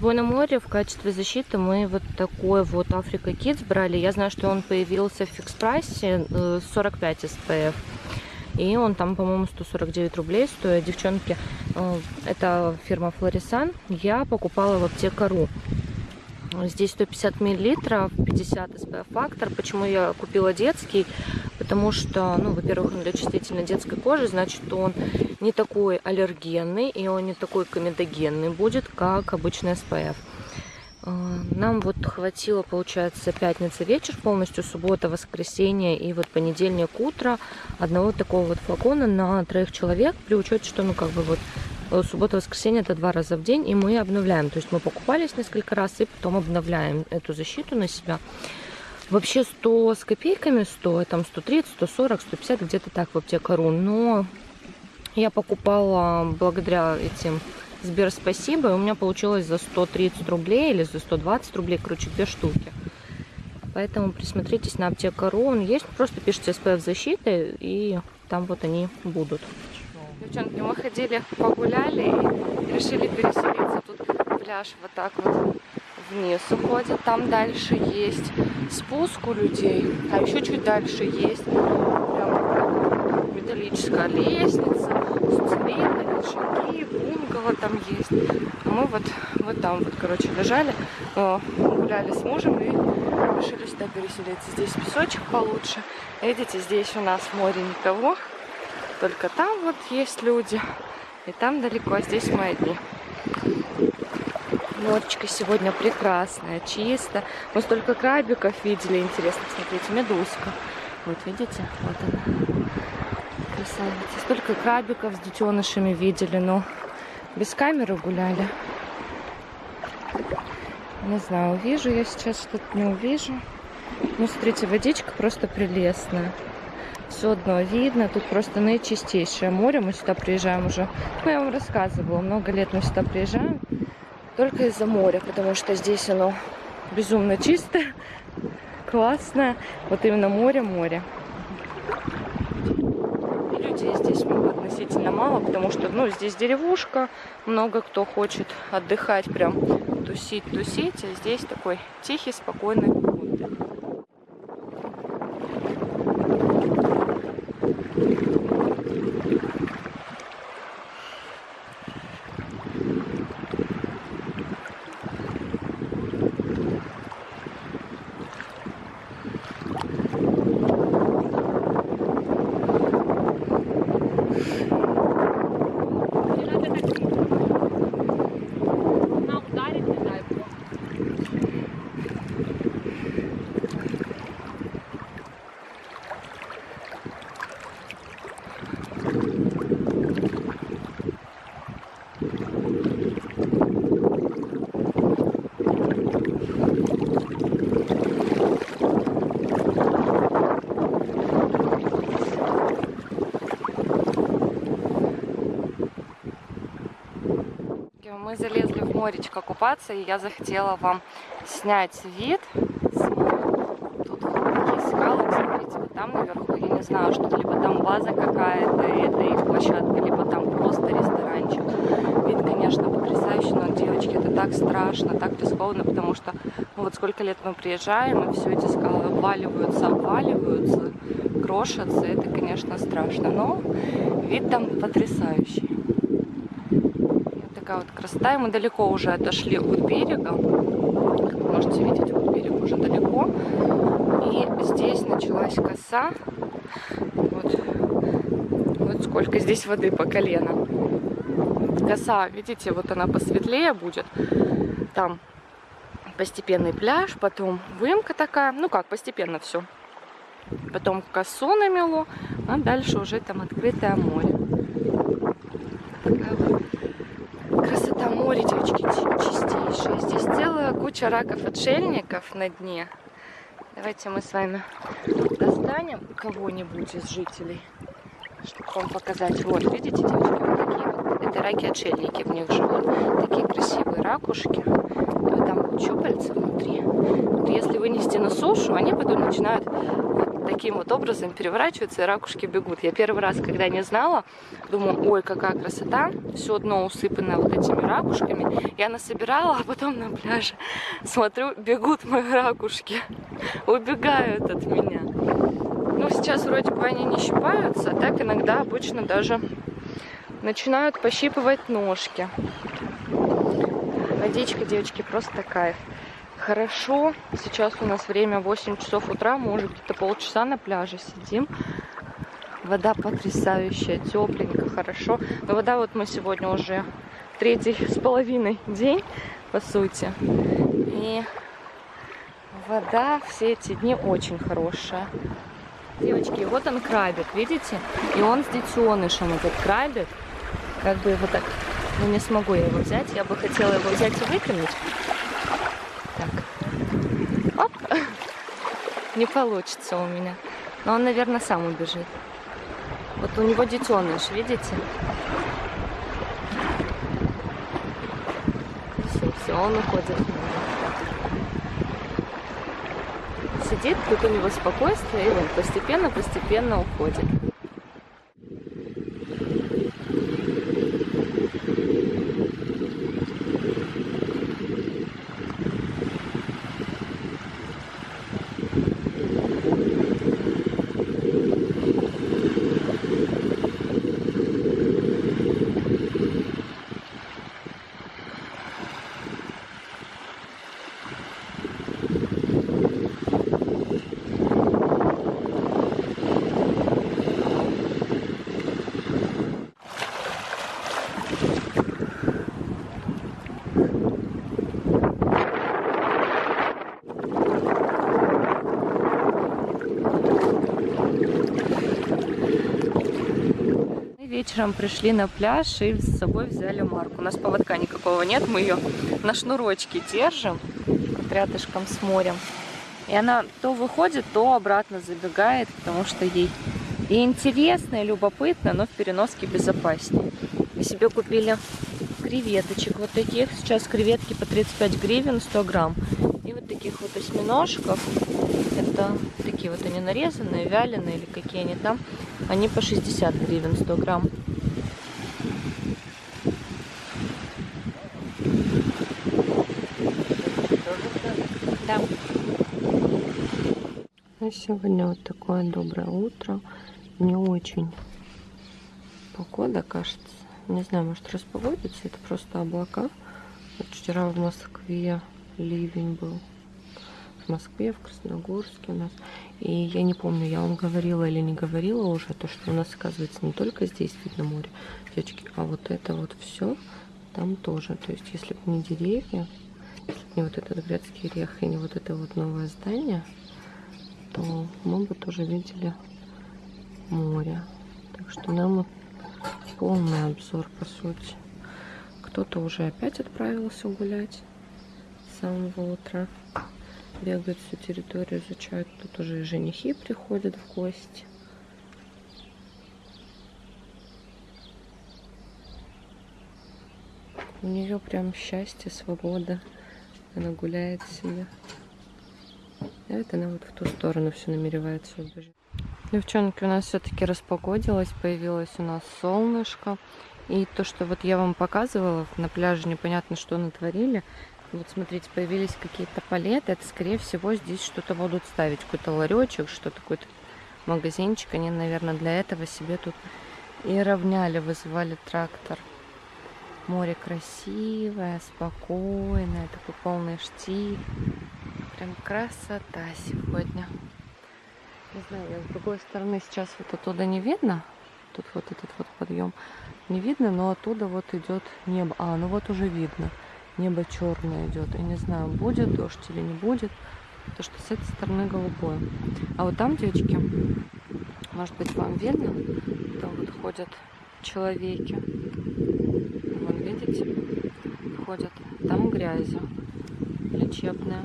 собой на море в качестве защиты мы вот такой вот Африка Kids брали. Я знаю, что он появился в фикс-прайсе 45 SPF. И он там, по-моему, 149 рублей стоит. Девчонки, э, это фирма Флорисан. Я покупала в аптекару. Здесь 150 миллилитров, 50 SPF фактор. Почему я купила детский? Потому что, ну, во-первых, он для чувствительной детской кожи, значит, он не такой аллергенный и он не такой комедогенный будет, как обычный SPF. А, нам вот хватило, получается, пятница вечер, полностью суббота, воскресенье и вот понедельник утро одного такого вот флакона на троих человек, при учете, что, ну, как бы вот э, суббота, воскресенье это два раза в день, и мы обновляем. То есть мы покупались несколько раз и потом обновляем эту защиту на себя. Вообще 100 с копейками стоит, там 130, 140, 150, где-то так в аптекару. Но я покупала благодаря этим Сбер спасибо. И у меня получилось за 130 рублей или за 120 рублей, короче, две штуки. Поэтому присмотритесь на аптека.ру. Он есть, просто пишите SPF защиты, и там вот они будут. Девчонки, мы ходили, погуляли и решили переселиться. Тут пляж вот так вот вниз уходит. Там дальше есть спуск у людей, а еще чуть дальше есть прям металлическая лестница с цилиндрами, шаги, бунгало там есть. Мы вот, вот там вот, короче, лежали, гуляли с мужем и решили сюда переселиться. Здесь песочек получше. Видите, здесь у нас море никого, только там вот есть люди, и там далеко, а здесь мы одни. Моречко сегодня прекрасное, чисто. Мы столько крабиков видели. Интересно, смотрите, медузка. Вот, видите? Вот она. Красавица. Столько крабиков с детенышами видели, но без камеры гуляли. Не знаю, увижу я сейчас что-то, не увижу. Ну, смотрите, водичка просто прелестная. Все одно видно, тут просто наичистейшее море. Мы сюда приезжаем уже, ну, я вам рассказывала, много лет мы сюда приезжаем только из-за моря, потому что здесь оно безумно чистое, классное. Вот именно море-море. Людей здесь относительно мало, потому что, ну, здесь деревушка, много кто хочет отдыхать, прям тусить, тусить, а здесь такой тихий, спокойный мы залезли в моречко купаться, и я захотела вам снять вид Тут вот такие скалы, смотрите, вот там наверху, я не знаю, что либо там база какая-то, это их площадка, либо там просто ресторанчик. Вид, конечно, потрясающий, но, девочки, это так страшно, так рискованно, потому что, ну, вот сколько лет мы приезжаем, и все эти скалы обваливаются, обваливаются, крошатся, это, конечно, страшно, но вид там потрясающий такая вот красота. И мы далеко уже отошли от берега. Как вы можете видеть, вот берег уже далеко. И здесь началась коса. Вот, вот сколько здесь воды по колено. Коса, видите, вот она посветлее будет. Там постепенный пляж, потом выемка такая. Ну как, постепенно все. Потом косу намело, а дальше уже там открытое море. Такая вот Моря, девочки, чистейшая. Здесь целая куча раков-отшельников на дне. Давайте мы с вами достанем кого-нибудь из жителей, чтобы вам показать. Вот, видите, девочки, вот такие вот. Это раки-отшельники, в них живут. Такие красивые ракушки. Вот там щупальца внутри. Вот если вынести на сушу, они потом начинают вот таким вот образом переворачиваются и ракушки бегут. Я первый раз, когда не знала, думаю, ой, какая красота, все дно усыпано вот этими ракушками. Я насобирала, а потом на пляже смотрю, бегут мои ракушки, убегают от меня. Ну, сейчас вроде бы они не щипаются, а так иногда обычно даже начинают пощипывать ножки. Водичка, девочки, просто кайф. Хорошо. Сейчас у нас время 8 часов утра. Мы уже где-то полчаса на пляже сидим. Вода потрясающая, тепленькая, хорошо. Но вода вот мы сегодня уже третий с половиной день, по сути. И вода все эти дни очень хорошая. Девочки, вот он крабик, видите? И он с детенышем, этот крабик. Как бы его так... Ну, не смогу я его взять. Я бы хотела его взять и выкинуть. Так. Оп! Не получится у меня. Но он, наверное, сам убежит. Вот у него детеныш, видите? Все, все, он уходит. Сидит, тут у него спокойствие, и он постепенно-постепенно уходит. Вечером пришли на пляж и с собой взяли Марку. У нас поводка никакого нет, мы ее на шнурочке держим рядышком с морем. И она то выходит, то обратно забегает, потому что ей и интересно, и любопытно, но в переноске безопаснее. Мы себе купили креветочек вот таких. Сейчас креветки по 35 гривен 100 грамм. И вот таких вот осьминожков. Это такие вот они нарезанные, вяленые или какие они там. Они по 60 гривен 100 грамм. Да. А сегодня вот такое доброе утро. Не очень погода, кажется. Не знаю, может распогодится. Это просто облака. Вот вчера в Москве ливень был. Москве, в Красногорске у нас. И я не помню, я вам говорила или не говорила уже, то, что у нас, оказывается, не только здесь видно море, девочки, а вот это вот все там тоже. То есть, если бы не деревья, если бы не вот этот грецкий орех и не вот это вот новое здание, то мы бы тоже видели море. Так что нам полный обзор, по сути. Кто-то уже опять отправился гулять с самого утра бегают всю территорию, изучают. Тут уже и женихи приходят в гости. У нее прям счастье, свобода. Она гуляет себе. А это она вот в ту сторону все намеревается убежать. Девчонки, у нас все-таки распогодилось, появилось у нас солнышко. И то, что вот я вам показывала на пляже, непонятно, что натворили. Вот смотрите, появились какие-то палеты. Это, скорее всего, здесь что-то будут ставить. Какой-то ларечек, что-то, какой-то магазинчик. Они, наверное, для этого себе тут и равняли, вызывали трактор. Море красивое, спокойное, такой полный штиль. Прям красота сегодня. Не знаю, с другой стороны сейчас вот оттуда не видно. Тут вот этот вот подъем не видно, но оттуда вот идет небо. А, ну вот уже видно небо черное идет. Я не знаю, будет дождь или не будет, потому что с этой стороны голубое. А вот там, девочки, может быть, вам видно, там вот ходят человеки. Вон, видите, ходят. Там грязи лечебная.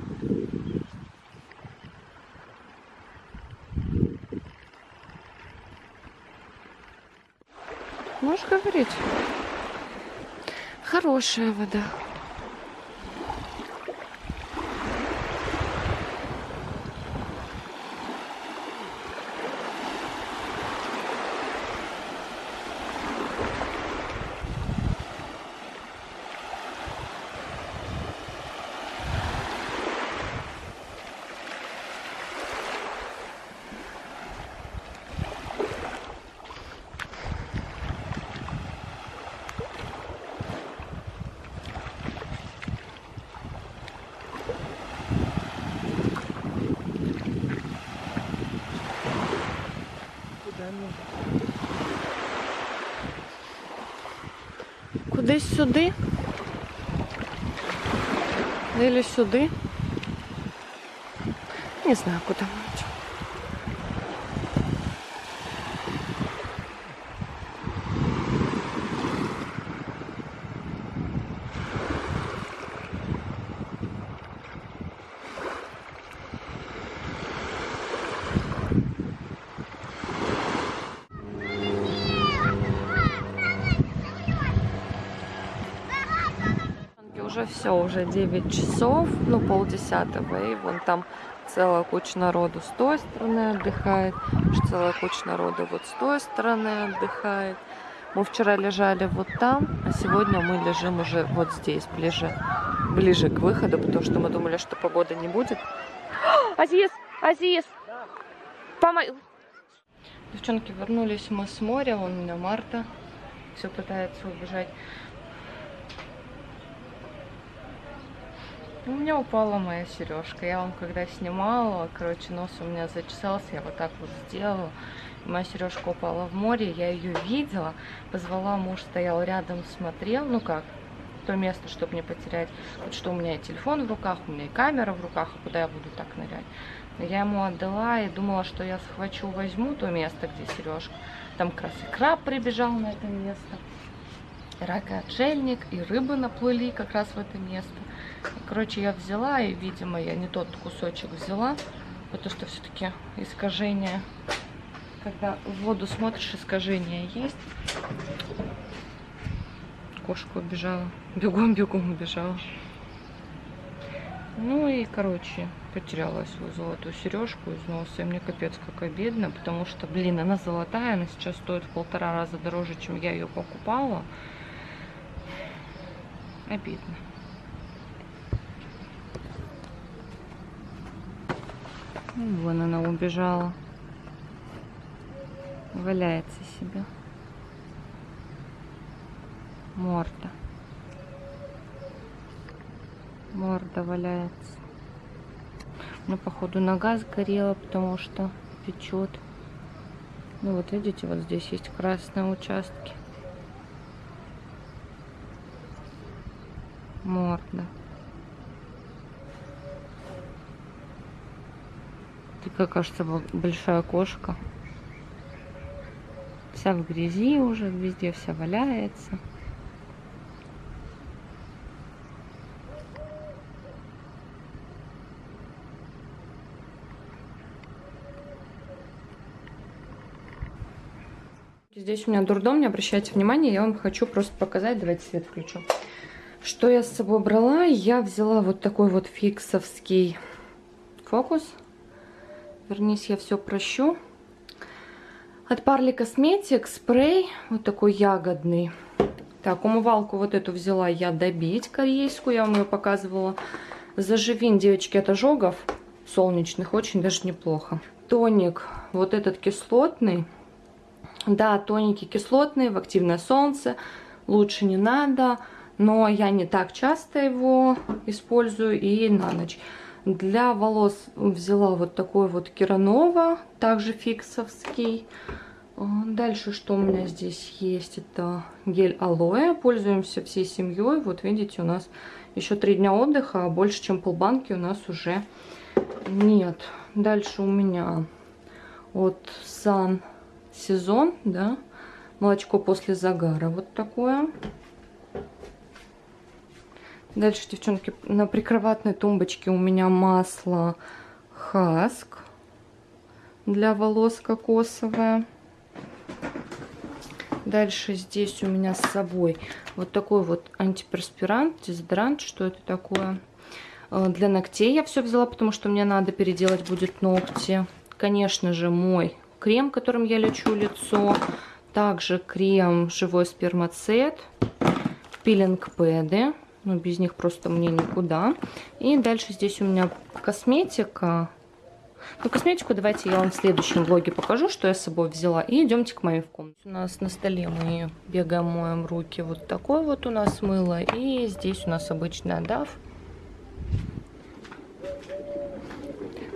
Можешь говорить? Хорошая вода. Десь сюди. Или сюди. Не знаю, куди. Уже все, уже 9 часов, ну полдесятого, и вон там целая куча народу с той стороны отдыхает, целая куча народу вот с той стороны отдыхает. Мы вчера лежали вот там, а сегодня мы лежим уже вот здесь, ближе, ближе к выходу, потому что мы думали, что погода не будет. Азиз! Азиз! Помой! Девчонки, вернулись мы с моря, вон у меня Марта все пытается убежать. У меня упала моя сережка. Я вам когда снимала, короче, нос у меня зачесался, я вот так вот сделала. Моя сережка упала в море, я ее видела, позвала, муж стоял рядом, смотрел, ну как, то место, чтобы не потерять. Вот что у меня и телефон в руках, у меня и камера в руках, а куда я буду так нырять. Я ему отдала и думала, что я схвачу, возьму то место, где сережка. Там как раз и краб прибежал на это место, рак и отшельник, и рыбы наплыли как раз в это место. Короче, я взяла, и, видимо, я не тот кусочек взяла, потому что все-таки искажение, когда в воду смотришь, искажение есть. Кошка убежала, бегом-бегом убежала. Ну и, короче, потеряла свою золотую сережку из носа. И мне капец как обидно, потому что, блин, она золотая, она сейчас стоит в полтора раза дороже, чем я ее покупала. Обидно. Вон она убежала. Валяется себе. Морда. Морда валяется. Ну, походу, нога сгорела, потому что печет. Ну, вот видите, вот здесь есть красные участки. Морда. Такая, кажется, большая кошка. Вся в грязи уже, везде вся валяется. Здесь у меня дурдом, не обращайте внимания, я вам хочу просто показать, давайте свет включу. Что я с собой брала? Я взяла вот такой вот фиксовский фокус Вернись, я все прощу. От Парли Косметик спрей, вот такой ягодный. Так, умывалку вот эту взяла я добить корейскую, я вам ее показывала. Заживин, девочки, от ожогов солнечных, очень даже неплохо. Тоник, вот этот кислотный. Да, тоники кислотные, в активное солнце, лучше не надо, но я не так часто его использую и на ночь. Для волос взяла вот такой вот Керанова, также фиксовский. Дальше что у меня здесь есть, это гель алоэ. Пользуемся всей семьей. Вот видите, у нас еще три дня отдыха, а больше, чем полбанки у нас уже нет. Дальше у меня вот Сан сезон, да, молочко после загара, вот такое. Дальше, девчонки, на прикроватной тумбочке у меня масло Хаск для волос кокосовое. Дальше здесь у меня с собой вот такой вот антиперспирант, дезодорант. Что это такое? Э, для ногтей я все взяла, потому что мне надо переделать будет ногти. Конечно же, мой крем, которым я лечу лицо. Также крем живой спермацет, пилинг-пэды ну, без них просто мне никуда. И дальше здесь у меня косметика. Ну, косметику давайте я вам в следующем влоге покажу, что я с собой взяла. И идемте к моей в комнате. У нас на столе мы бегаем, моем руки. Вот такой вот у нас мыло. И здесь у нас обычная DAF.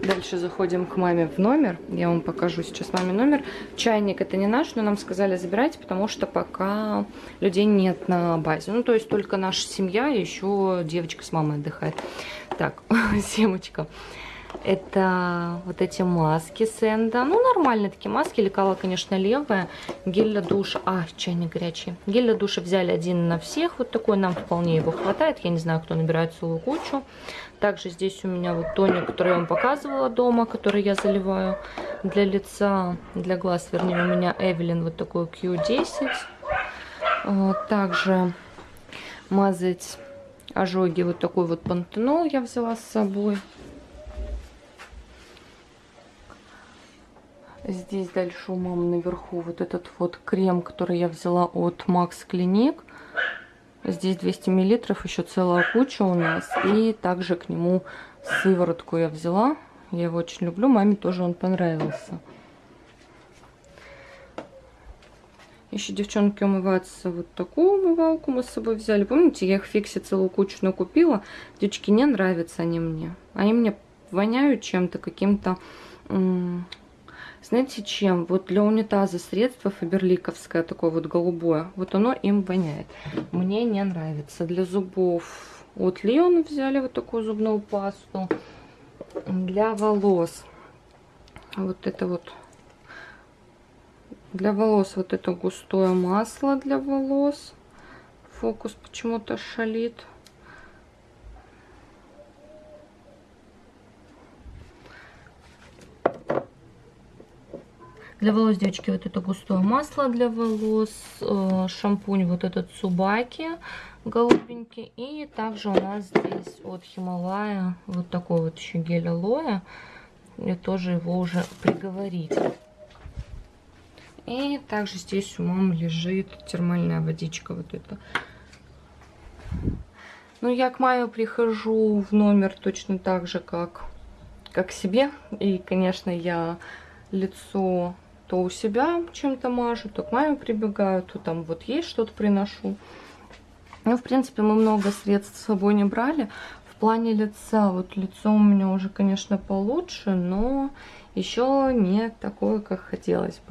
Дальше заходим к маме в номер. Я вам покажу сейчас маме номер. Чайник это не наш, но нам сказали забирать, потому что пока людей нет на базе. Ну, то есть только наша семья еще девочка с мамой отдыхает. Так, семочка. Это вот эти маски Сенда. Ну, нормальные такие маски. Лекала, конечно, левая. Гель для душа. А, чайник горячий. Гель для душа взяли один на всех. Вот такой. Нам вполне его хватает. Я не знаю, кто набирает целую кучу. Также здесь у меня вот тоник, который я вам показывала дома, который я заливаю для лица, для глаз, вернее, у меня Эвелин вот такой Q10. Также мазать ожоги вот такой вот пантенол я взяла с собой. Здесь дальше у мамы наверху вот этот вот крем, который я взяла от Max Clinic. Здесь 200 миллилитров, еще целая куча у нас. И также к нему сыворотку я взяла. Я его очень люблю, маме тоже он понравился. Еще девчонки умываются вот такую умывалку мы с собой взяли. Помните, я их в фиксе целую кучу накупила. Девочки, не нравятся они мне. Они мне воняют чем-то, каким-то знаете чем? Вот для унитаза средство фаберликовское, такое вот голубое, вот оно им воняет. Мне не нравится. Для зубов от Леон взяли вот такую зубную пасту. Для волос вот это вот для волос вот это густое масло для волос. Фокус почему-то шалит. Для волос, девочки, вот это густое масло для волос, э, шампунь вот этот Цубаки голубенький. И также у нас здесь от Хималая вот такой вот еще гель алоэ. Я тоже его уже приговорить. И также здесь у мамы лежит термальная водичка вот эта. Ну, я к маме прихожу в номер точно так же, как, как себе. И, конечно, я лицо то у себя чем-то мажу, то к маме прибегаю, то там вот есть что-то приношу. Ну, в принципе, мы много средств с собой не брали. В плане лица, вот лицо у меня уже, конечно, получше, но еще не такое, как хотелось бы.